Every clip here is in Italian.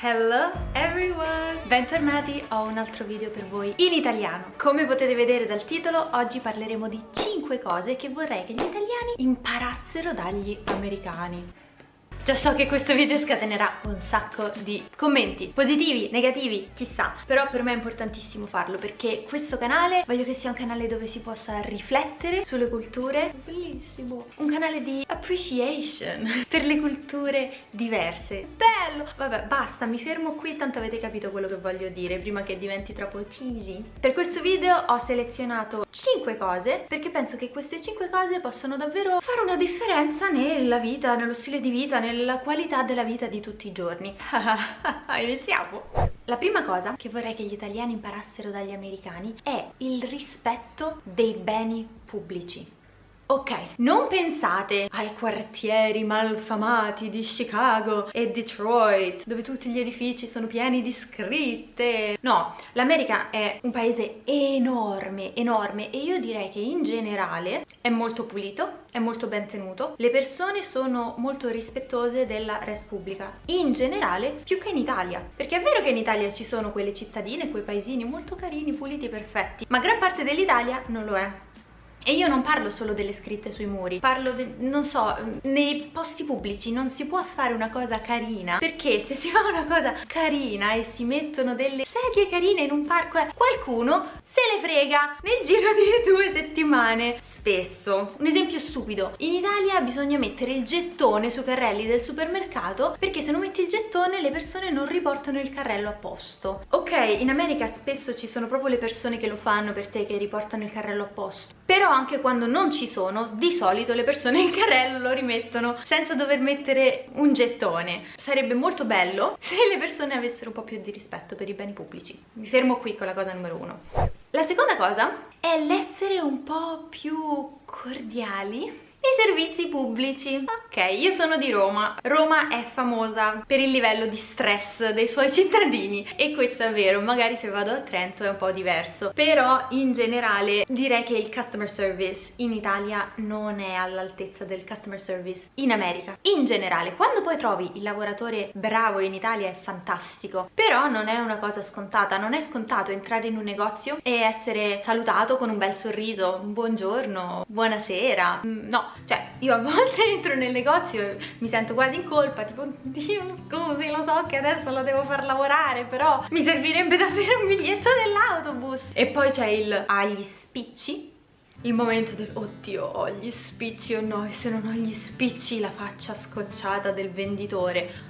Hello everyone! Bentornati, ho un altro video per voi in italiano. Come potete vedere dal titolo, oggi parleremo di 5 cose che vorrei che gli italiani imparassero dagli americani. Già so che questo video scatenerà un sacco di commenti, positivi, negativi, chissà. Però per me è importantissimo farlo perché questo canale voglio che sia un canale dove si possa riflettere sulle culture. Bellissimo! Un canale di appreciation per le culture diverse. Bello! Vabbè, basta, mi fermo qui, tanto avete capito quello che voglio dire prima che diventi troppo cheesy. Per questo video ho selezionato 5 cose perché penso che queste 5 cose possono davvero fare una differenza nella vita, nello stile di vita, nel la qualità della vita di tutti i giorni. Iniziamo! La prima cosa che vorrei che gli italiani imparassero dagli americani è il rispetto dei beni pubblici. Ok, non pensate ai quartieri malfamati di Chicago e Detroit, dove tutti gli edifici sono pieni di scritte. No, l'America è un paese enorme, enorme e io direi che in generale è molto pulito, è molto ben tenuto, le persone sono molto rispettose della res pubblica, in generale più che in Italia, perché è vero che in Italia ci sono quelle cittadine, quei paesini molto carini, puliti, perfetti, ma gran parte dell'Italia non lo è. E io non parlo solo delle scritte sui muri, parlo, de, non so, nei posti pubblici non si può fare una cosa carina, perché se si fa una cosa carina e si mettono delle sedie carine in un parco, eh, qualcuno se le frega nel giro di due settimane. Spesso. Un esempio stupido. In Italia bisogna mettere il gettone sui carrelli del supermercato perché se non metti il gettone le persone non riportano il carrello a posto. Ok, in America spesso ci sono proprio le persone che lo fanno per te, che riportano il carrello a posto. Però anche quando non ci sono, di solito le persone il carrello lo rimettono senza dover mettere un gettone. Sarebbe molto bello se le persone avessero un po' più di rispetto per i beni pubblici. Mi fermo qui con la cosa numero uno. La seconda cosa è l'essere un po' più cordiali i servizi pubblici. Ok, io sono di Roma. Roma è famosa per il livello di stress dei suoi cittadini e questo è vero, magari se vado a Trento è un po' diverso, però in generale direi che il customer service in Italia non è all'altezza del customer service in America. In generale, quando poi trovi il lavoratore bravo in Italia è fantastico, però non è una cosa scontata, non è scontato entrare in un negozio e essere salutato con un bel sorriso, buongiorno, buonasera, mm, no, cioè io a volte entro nel negozio e mi sento quasi in colpa tipo Dio scusi lo so che adesso la devo far lavorare però mi servirebbe davvero un biglietto dell'autobus. E poi c'è il agli spicci? Il momento del oddio ho gli spicci o no? E se non ho gli spicci la faccia scocciata del venditore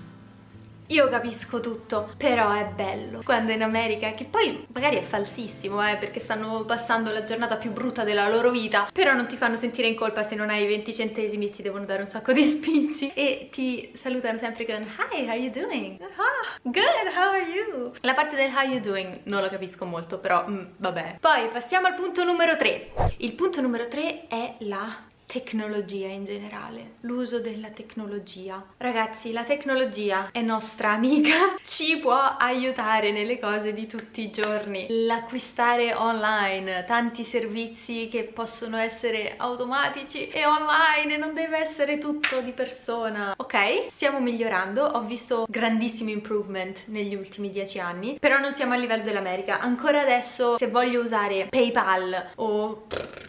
io capisco tutto, però è bello quando in America, che poi magari è falsissimo, eh, perché stanno passando la giornata più brutta della loro vita, però non ti fanno sentire in colpa se non hai 20 centesimi e ti devono dare un sacco di spicci e ti salutano sempre con Hi, how you doing? Ah, good, how are you? La parte del how you doing non la capisco molto, però mm, vabbè. Poi passiamo al punto numero 3. Il punto numero 3 è la tecnologia in generale, l'uso della tecnologia. Ragazzi, la tecnologia è nostra amica, ci può aiutare nelle cose di tutti i giorni. L'acquistare online, tanti servizi che possono essere automatici e online, non deve essere tutto di persona. Ok, stiamo migliorando, ho visto grandissimi improvement negli ultimi dieci anni, però non siamo a livello dell'America. Ancora adesso, se voglio usare PayPal o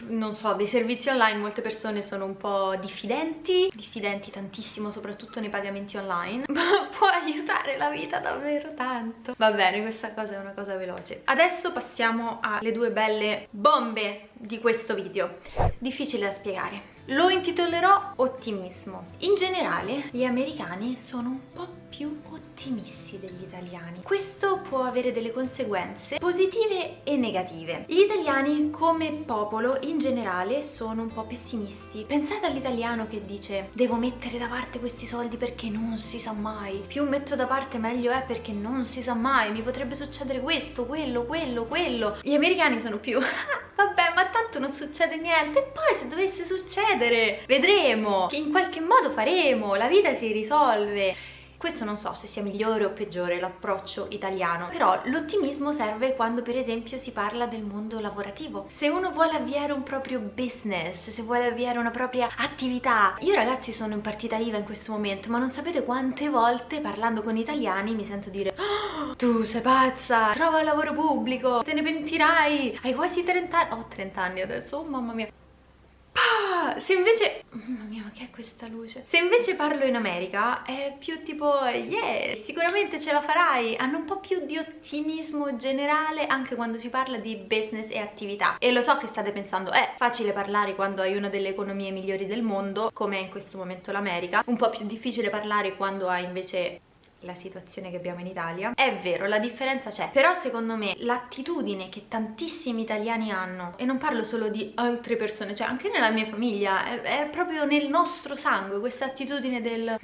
non so, dei servizi online, molte persone sono un po' diffidenti, diffidenti tantissimo soprattutto nei pagamenti online, ma può aiutare la vita davvero tanto. Va bene, questa cosa è una cosa veloce. Adesso passiamo alle due belle bombe di questo video. Difficile da spiegare. Lo intitolerò ottimismo. In generale gli americani sono un po' più ottimisti degli italiani. Questo può avere delle conseguenze positive e negative. Gli italiani come popolo in generale sono un po' pessimisti. Pensate all'italiano che dice devo mettere da parte questi soldi perché non si sa mai. Più metto da parte meglio è perché non si sa mai. Mi potrebbe succedere questo, quello, quello, quello. Gli americani sono più vabbè ma tanto non succede niente e poi se dovesse succedere vedremo che in qualche modo faremo la vita si risolve Questo non so se sia migliore o peggiore l'approccio italiano, però l'ottimismo serve quando per esempio si parla del mondo lavorativo. Se uno vuole avviare un proprio business, se vuole avviare una propria attività. Io ragazzi sono in partita IVA in questo momento, ma non sapete quante volte parlando con italiani mi sento dire oh, tu sei pazza, trova lavoro pubblico, te ne pentirai, hai quasi 30 anni, ho 30 anni adesso, oh mamma mia se invece... Mamma mia, ma che è questa luce? Se invece parlo in America è più tipo, yeah, sicuramente ce la farai. Hanno un po' più di ottimismo generale anche quando si parla di business e attività. E lo so che state pensando, è facile parlare quando hai una delle economie migliori del mondo, come è in questo momento l'America. Un po' più difficile parlare quando hai invece la situazione che abbiamo in Italia. È vero la differenza c'è però secondo me l'attitudine che tantissimi italiani hanno e non parlo solo di altre persone cioè anche nella mia famiglia è, è proprio nel nostro sangue questa attitudine del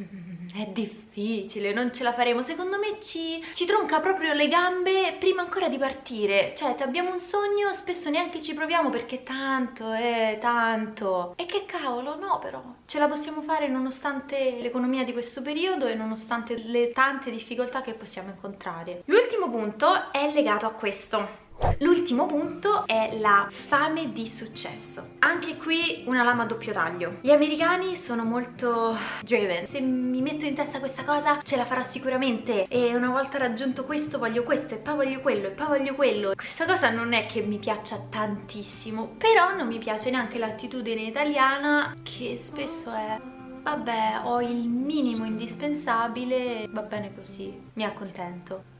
è difficile, non ce la faremo. Secondo me ci, ci tronca proprio le gambe prima ancora di partire. Cioè, abbiamo un sogno, spesso neanche ci proviamo perché tanto, eh, tanto. E che cavolo, no però. Ce la possiamo fare nonostante l'economia di questo periodo e nonostante le tante difficoltà che possiamo incontrare. L'ultimo punto è legato a questo L'ultimo punto è la fame di successo. Anche qui una lama a doppio taglio. Gli americani sono molto driven. Se mi metto in testa questa cosa ce la farò sicuramente e una volta raggiunto questo voglio questo e poi voglio quello e poi voglio quello. Questa cosa non è che mi piaccia tantissimo, però non mi piace neanche l'attitudine italiana che spesso è vabbè ho il minimo indispensabile, va bene così, mi accontento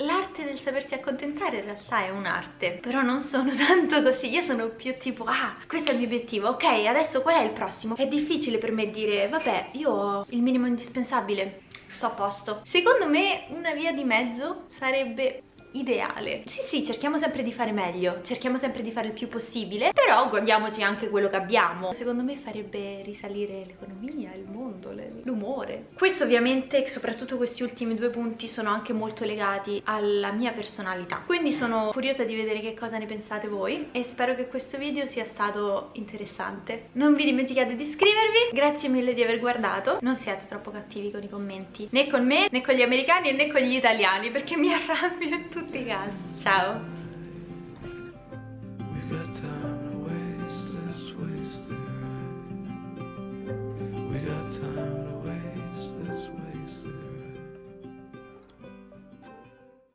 l'arte del sapersi accontentare in realtà è un'arte però non sono tanto così. Io sono più tipo ah questo è il mio obiettivo ok adesso qual è il prossimo? È difficile per me dire vabbè io ho il minimo indispensabile sto a posto. Secondo me una via di mezzo sarebbe ideale. Sì sì, cerchiamo sempre di fare meglio, cerchiamo sempre di fare il più possibile, però godiamoci anche quello che abbiamo. Secondo me farebbe risalire l'economia, il mondo, l'umore. Questo ovviamente, soprattutto questi ultimi due punti, sono anche molto legati alla mia personalità. Quindi sono curiosa di vedere che cosa ne pensate voi e spero che questo video sia stato interessante. Non vi dimenticate di iscrivervi, grazie mille di aver guardato, non siate troppo cattivi con i commenti, né con me, né con gli americani, né con gli italiani, perché mi arrabbio tutti i casi. Ciao!